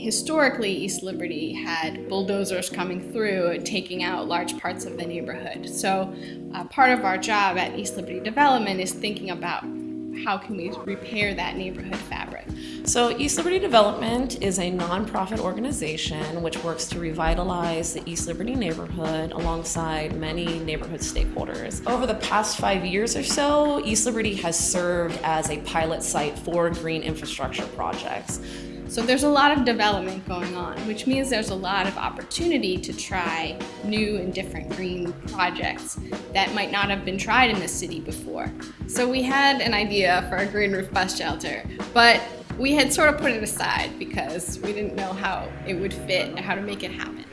historically, East Liberty had bulldozers coming through, and taking out large parts of the neighborhood. So uh, part of our job at East Liberty Development is thinking about how can we repair that neighborhood fabric. So East Liberty Development is a nonprofit organization which works to revitalize the East Liberty neighborhood alongside many neighborhood stakeholders. Over the past five years or so, East Liberty has served as a pilot site for green infrastructure projects. So there's a lot of development going on, which means there's a lot of opportunity to try new and different green projects that might not have been tried in the city before. So we had an idea for a green roof bus shelter, but we had sort of put it aside because we didn't know how it would fit and how to make it happen.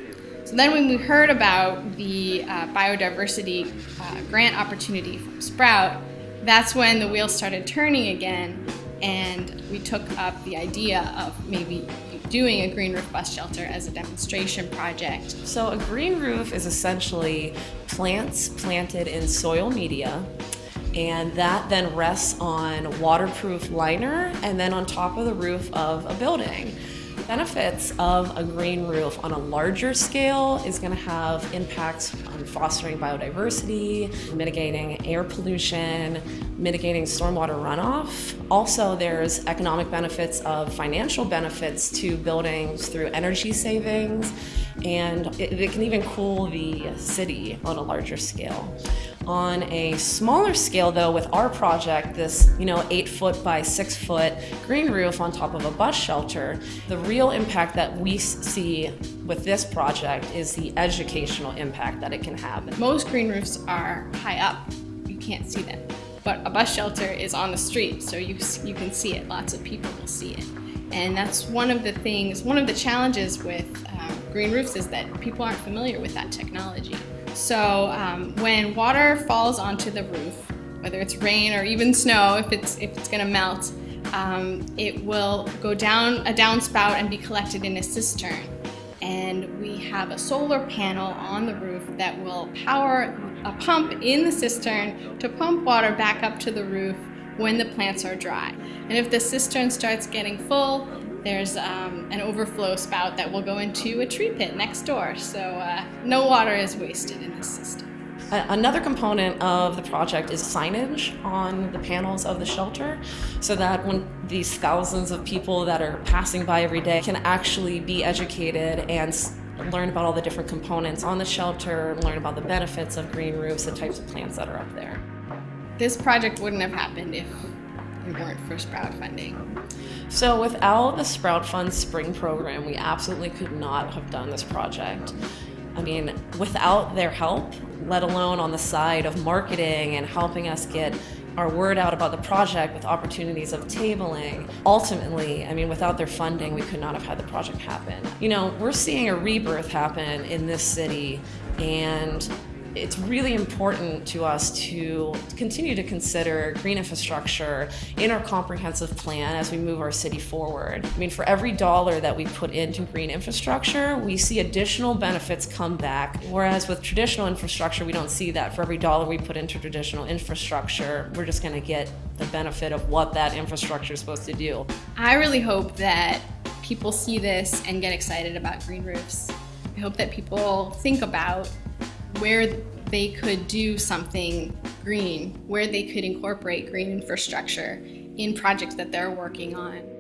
So then when we heard about the uh, biodiversity uh, grant opportunity from Sprout, that's when the wheels started turning again and we took up the idea of maybe doing a green roof bus shelter as a demonstration project. So a green roof is essentially plants planted in soil media and that then rests on waterproof liner and then on top of the roof of a building benefits of a green roof on a larger scale is going to have impacts on fostering biodiversity, mitigating air pollution, mitigating stormwater runoff. Also, there's economic benefits of financial benefits to buildings through energy savings, and it, it can even cool the city on a larger scale. On a smaller scale though, with our project, this you know eight foot by six foot green roof on top of a bus shelter, the real impact that we see with this project is the educational impact that it can have. Most green roofs are high up, you can't see them. But a bus shelter is on the street, so you, you can see it, lots of people will see it. And that's one of the things, one of the challenges with um, green roofs is that people aren't familiar with that technology. So um, when water falls onto the roof, whether it's rain or even snow, if it's, if it's gonna melt, um, it will go down a downspout and be collected in a cistern. And we have a solar panel on the roof that will power a pump in the cistern to pump water back up to the roof when the plants are dry. And if the cistern starts getting full, there's um, an overflow spout that will go into a tree pit next door. So uh, no water is wasted in this system. Another component of the project is signage on the panels of the shelter so that when these thousands of people that are passing by every day can actually be educated and learn about all the different components on the shelter, learn about the benefits of green roofs, the types of plants that are up there. This project wouldn't have happened if it weren't for Sprout funding. So without the Sprout Fund Spring program, we absolutely could not have done this project. I mean, without their help, let alone on the side of marketing and helping us get our word out about the project with opportunities of tabling. Ultimately, I mean, without their funding, we could not have had the project happen. You know, we're seeing a rebirth happen in this city and it's really important to us to continue to consider green infrastructure in our comprehensive plan as we move our city forward. I mean, for every dollar that we put into green infrastructure, we see additional benefits come back, whereas with traditional infrastructure, we don't see that. For every dollar we put into traditional infrastructure, we're just gonna get the benefit of what that infrastructure is supposed to do. I really hope that people see this and get excited about green roofs. I hope that people think about where they could do something green, where they could incorporate green infrastructure in projects that they're working on.